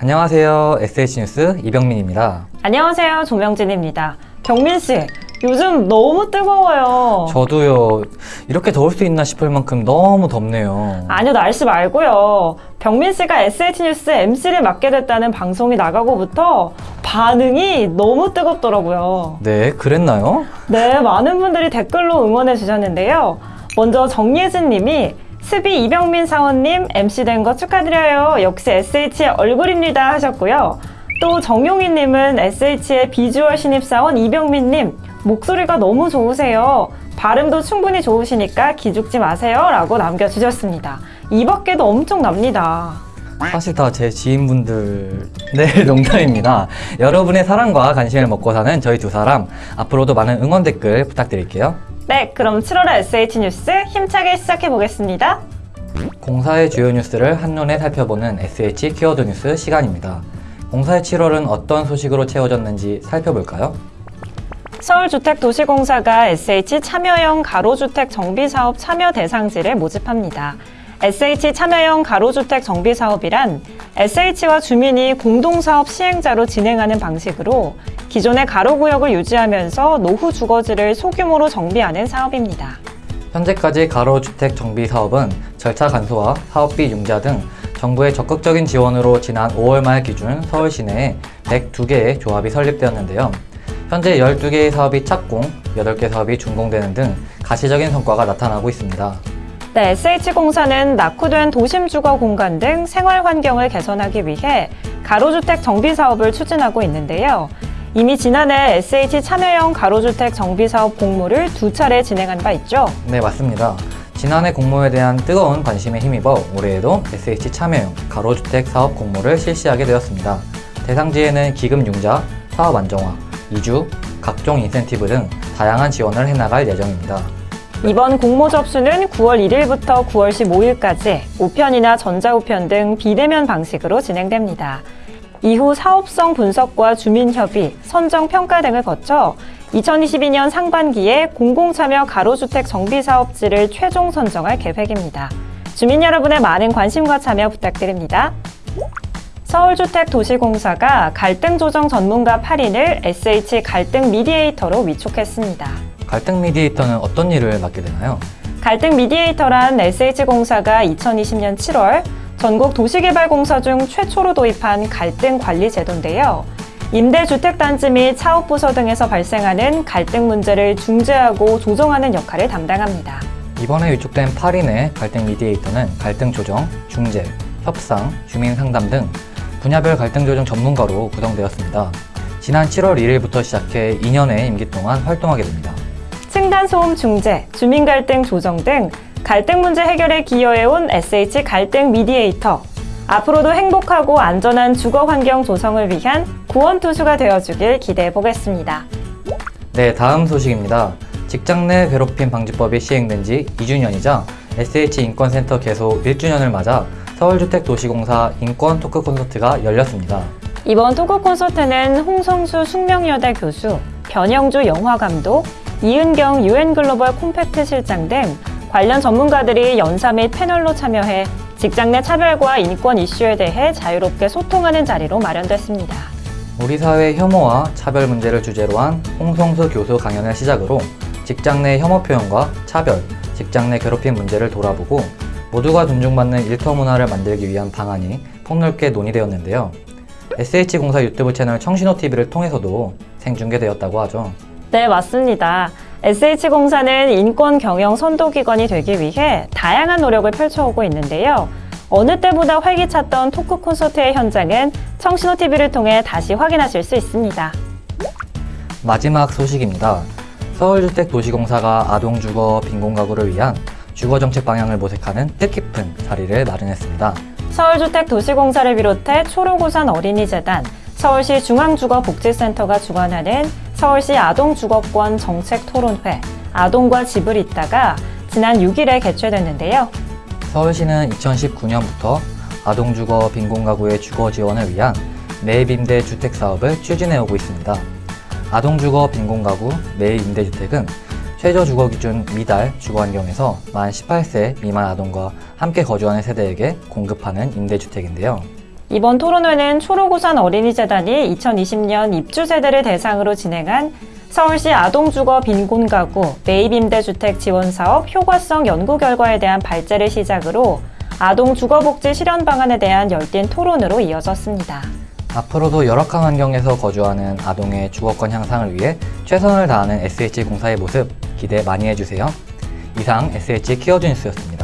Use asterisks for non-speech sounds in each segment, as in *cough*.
안녕하세요. SH뉴스 이병민입니다. 안녕하세요. 조명진입니다. 경민 씨, 요즘 너무 뜨거워요. 저도요, 이렇게 더울 수 있나 싶을 만큼 너무 덥네요. 아니요, 날씨 말고요. 병민 씨가 SH뉴스 MC를 맡게 됐다는 방송이 나가고부터 반응이 너무 뜨겁더라고요. 네, 그랬나요? 네, 많은 분들이 댓글로 응원해 주셨는데요. 먼저 정예진 님이 스비 이병민 사원님 MC 된 거 축하드려요. 역시 SH의 얼굴입니다 하셨고요. 또 정용희 님은 SH의 비주얼 신입사원 이병민 님 목소리가 너무 좋으세요. 발음도 충분히 좋으시니까 기죽지 마세요 라고 남겨주셨습니다. 이 밖에도 엄청 납니다. 사실 다 제 지인분들, 네, *laughs* 농담입니다. 여러분의 사랑과 관심을 먹고 사는 저희 두 사람, 앞으로도 많은 응원 댓글 부탁드릴게요. 네, 그럼 7월의 SH 뉴스 힘차게 시작해 보겠습니다. 공사의 주요 뉴스를 한눈에 살펴보는 SH 키워드 뉴스 시간입니다. 공사의 7월은 어떤 소식으로 채워졌는지 살펴볼까요? 서울주택도시공사가 SH 참여형 가로주택 정비사업 참여 대상지를 모집합니다. SH 참여형 가로주택 정비사업이란 SH와 주민이 공동사업 시행자로 진행하는 방식으로 기존의 가로구역을 유지하면서 노후 주거지를 소규모로 정비하는 사업입니다. 현재까지 가로주택 정비 사업은 절차 간소화, 사업비 융자 등 정부의 적극적인 지원으로 지난 5월 말 기준 서울 시내에 102개의 조합이 설립되었는데요. 현재 12개의 사업이 착공, 8개 사업이 준공되는 등 가시적인 성과가 나타나고 있습니다. 네, SH공사는 낙후된 도심 주거 공간 등 생활 환경을 개선하기 위해 가로주택 정비 사업을 추진하고 있는데요. 이미 지난해 SH 참여형 가로주택 정비 사업 공모를 두 차례 진행한 바 있죠. 네, 맞습니다. 지난해 공모에 대한 뜨거운 관심에 힘입어 올해에도 SH 참여형 가로주택 사업 공모를 실시하게 되었습니다. 대상지에는 기금 융자, 사업 안정화, 이주, 각종 인센티브 등 다양한 지원을 해나갈 예정입니다. 이번 공모 접수는 9월 1일부터 9월 15일까지 우편이나 전자우편 등 비대면 방식으로 진행됩니다. 이후 사업성 분석과 주민협의, 선정 평가 등을 거쳐 2022년 상반기에 공공참여 가로주택 정비사업지를 최종 선정할 계획입니다. 주민 여러분의 많은 관심과 참여 부탁드립니다. 서울주택도시공사가 갈등 조정 전문가 8인을 SH 갈등 미디에이터로 위촉했습니다. 갈등 미디에이터는 어떤 일을 맡게 되나요? 갈등 미디에이터란 SH공사가 2020년 7월 전국 도시개발공사 중 최초로 도입한 갈등 관리 제도인데요. 임대주택단지 및 사업부서 등에서 발생하는 갈등 문제를 중재하고 조정하는 역할을 담당합니다. 이번에 위촉된 8인의 갈등 미디에이터는 갈등 조정, 중재, 협상, 주민 상담 등 분야별 갈등 조정 전문가로 구성되었습니다. 지난 7월 1일부터 시작해 2년의 임기 동안 활동하게 됩니다. 층간소음 중재, 주민 갈등 조정 등 갈등 문제 해결에 기여해온 SH 갈등 미디에이터. 앞으로도 행복하고 안전한 주거 환경 조성을 위한 구원투수가 되어주길 기대해 보겠습니다. 네, 다음 소식입니다. 직장 내 괴롭힘 방지법이 시행된 지 2주년이자 SH 인권센터 개소 1주년을 맞아 서울주택도시공사 인권 토크 콘서트가 열렸습니다. 이번 토크 콘서트는 홍성수 숙명여대 교수, 변영주 영화감독, 이은경 유엔글로벌 콤팩트 실장 등 관련 전문가들이 연사 및 패널로 참여해 직장 내 차별과 인권 이슈에 대해 자유롭게 소통하는 자리로 마련됐습니다. 우리 사회 혐오와 차별 문제를 주제로 한 홍성수 교수 강연을 시작으로 직장 내 혐오 표현과 차별, 직장 내 괴롭힘 문제를 돌아보고 모두가 존중받는 일터 문화를 만들기 위한 방안이 폭넓게 논의되었는데요. SH공사 유튜브 채널 청신호TV를 통해서도 생중계되었다고 하죠. 네, 맞습니다. SH공사는 인권 경영 선도기관이 되기 위해 다양한 노력을 펼쳐오고 있는데요. 어느 때보다 활기찼던 토크 콘서트의 현장은 청신호TV를 통해 다시 확인하실 수 있습니다. 마지막 소식입니다. 서울주택도시공사가 아동주거 빈곤가구를 위한 주거정책 방향을 모색하는 뜻깊은 자리를 마련했습니다. 서울주택도시공사를 비롯해 초록우산 어린이재단, 서울시 중앙주거복지센터가 주관하는 서울시 아동주거권 정책토론회, 아동과 집을 잇다가 지난 6일에 개최됐는데요. 서울시는 2019년부터 아동주거 빈곤가구의 주거 지원을 위한 매입임대 주택 사업을 추진해오고 있습니다. 아동주거 빈곤가구 매입임대주택은 최저 주거 기준 미달 주거 환경에서 만 18세 미만 아동과 함께 거주하는 세대에게 공급하는 임대주택인데요. 이번 토론회는 초록우산 어린이재단이 2020년 입주 세대를 대상으로 진행한 서울시 아동주거 빈곤가구 매입임대주택 지원사업 효과성 연구 결과에 대한 발제를 시작으로 아동주거복지 실현 방안에 대한 열띤 토론으로 이어졌습니다. 앞으로도 열악한 환경에서 거주하는 아동의 주거권 향상을 위해 최선을 다하는 SH 공사의 모습 기대 많이 해주세요. 이상 SH 키워드 뉴스였습니다.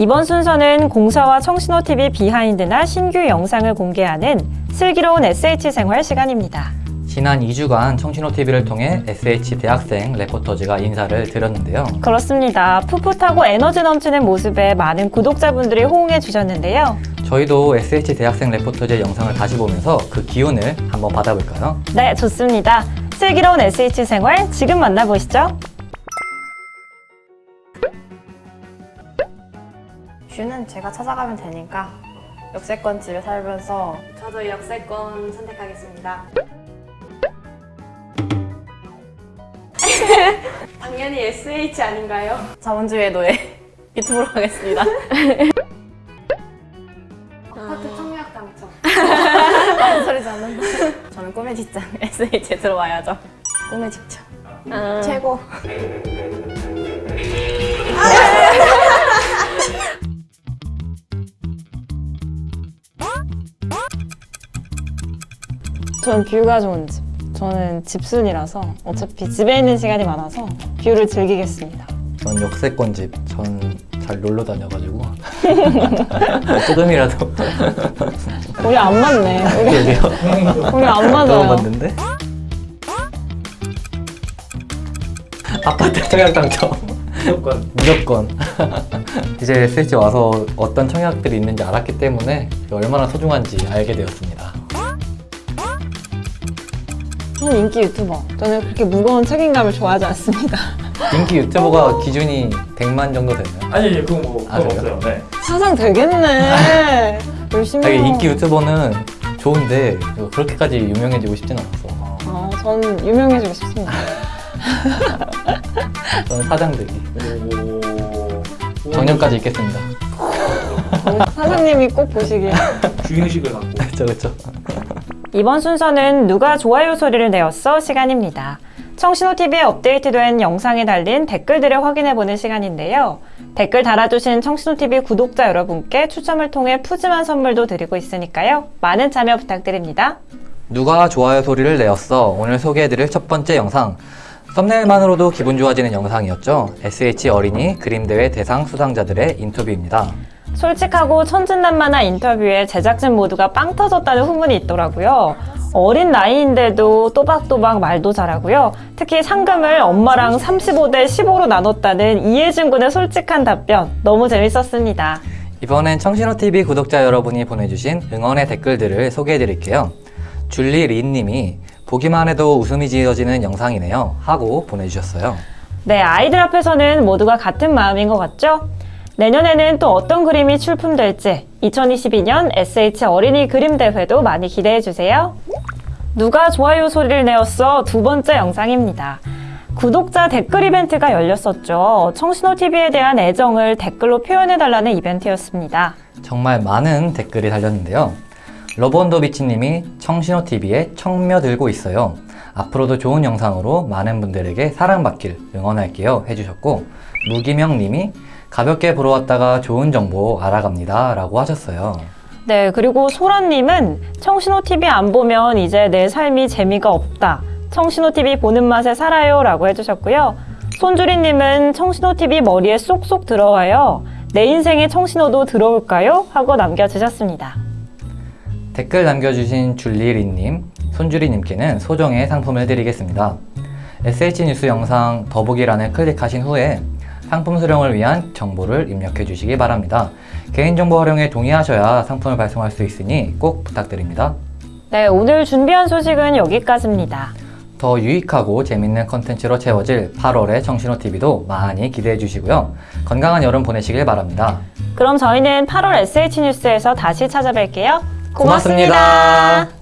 이번 순서는 공사와 청신호TV 비하인드나 신규 영상을 공개하는 슬기로운 SH 생활 시간입니다. 지난 2주간 청신호TV를 통해 SH 대학생 레포터즈가 인사를 드렸는데요. 그렇습니다. 풋풋하고 에너지 넘치는 모습에 많은 구독자분들이 호응해 주셨는데요. 저희도 SH 대학생 레포터즈의 영상을 다시 보면서 그 기운을 한번 받아볼까요? 네, 좋습니다. 슬기로운 SH 생활 지금 만나보시죠. 뷰는 제가 찾아가면 되니까 역세권 집에 살면서 저도 역세권 선택하겠습니다. *laughs* 당연히 SH 아닌가요? 자본주의의 노예 *laughs* 유튜브로 가겠습니다. *laughs* 아파트 청약 당첨. 무슨 소리지 않는다. 저는 꿈의 직장 SH에 들어와야죠. 꿈의 직장 최고. 전 뷰가 좋은 집. 저는 집순이라서 어차피 집에 있는 시간이 많아서 뷰를 즐기겠습니다. 전 역세권 집. 전 잘 놀러 다녀가지고 *laughs* 조금이라도 우리 안 맞네. 우리. 우리 안 맞아요. 맞는데? 아파트 청약 당첨. 무조건. 무조건. 이제 SH 와서 어떤 청약들이 있는지 알았기 때문에 얼마나 소중한지 알게 되었습니다. 저는 인기 유튜버. 저는 그렇게 무거운 책임감을 좋아하지 않습니다. *laughs* 인기 유튜버가 기준이 100만 정도 되나요? 아니 아니 그건 뭐 아, 그건? 없어요. 네. 사상 되겠네. *laughs* 열심히. 아니. 인기 유튜버는 좋은데 그렇게까지 유명해지고 싶진 않았어. 어, 저는 유명해지고 싶습니다. *laughs* 저는 사장 되기. 오. 정년까지 있겠습니다. 사장님이 꼭 보시길. 주인의식을 갖고. 그렇죠, 그렇죠. 이번 순서는 누가 좋아요 소리를 내었어 시간입니다. 청신호TV에 업데이트된 영상에 달린 댓글들을 확인해보는 시간인데요. 댓글 달아주신 청신호TV 구독자 여러분께 추첨을 통해 푸짐한 선물도 드리고 있으니까요. 많은 참여 부탁드립니다. 누가 좋아요 소리를 내었어? 오늘 소개해드릴 첫 번째 영상. 썸네일만으로도 기분 좋아지는 영상이었죠. SH 어린이 그림대회 대상 수상자들의 인터뷰입니다. 솔직하고 천진난만한 인터뷰에 제작진 모두가 빵 터졌다는 후문이 있더라고요. 어린 나이인데도 또박또박 말도 잘하고요. 특히 상금을 엄마랑 35대 15로 나눴다는 이해준 군의 솔직한 답변 너무 재밌었습니다. 이번엔 청신호TV 구독자 여러분이 보내주신 응원의 댓글들을 소개해드릴게요. 줄리 린님이 보기만 해도 웃음이 지어지는 영상이네요. 하고 보내주셨어요. 네, 아이들 앞에서는 모두가 같은 마음인 것 같죠? 내년에는 또 어떤 그림이 출품될지 2022년 SH 어린이 그림 대회도 많이 기대해 주세요. 누가 좋아요 소리를 내었어 두 번째 영상입니다. 구독자 댓글 이벤트가 열렸었죠. 청신호 TV에 대한 애정을 댓글로 표현해 달라는 이벤트였습니다. 정말 많은 댓글이 달렸는데요. 러브언더비치님이 청신호TV에 청며 들고 있어요. 앞으로도 좋은 영상으로 많은 분들에게 사랑받길 응원할게요 해주셨고 무기명님이 가볍게 보러 왔다가 좋은 정보 알아갑니다 라고 하셨어요. 네, 그리고 소라님은 청신호 TV 안 보면 이제 내 삶이 재미가 없다. 청신호 TV 보는 맛에 살아요. 라고 해주셨고요. 손주리님은 청신호 TV 머리에 쏙쏙 들어와요. 내 인생에 청신호도 들어올까요? 하고 남겨주셨습니다. 댓글 남겨주신 줄리리님, 손주리님께는 소정의 상품을 드리겠습니다. SH 뉴스 영상 더보기란을 클릭하신 후에 상품 수령을 위한 정보를 입력해 주시기 바랍니다. 개인정보 활용에 동의하셔야 상품을 발송할 수 있으니 꼭 부탁드립니다. 네, 오늘 준비한 소식은 여기까지입니다. 더 유익하고 재밌는 컨텐츠로 채워질 8월의 청신호TV도 많이 기대해 주시고요. 건강한 여름 보내시길 바랍니다. 그럼 저희는 8월 SH 뉴스에서 다시 찾아뵐게요. 고맙습니다.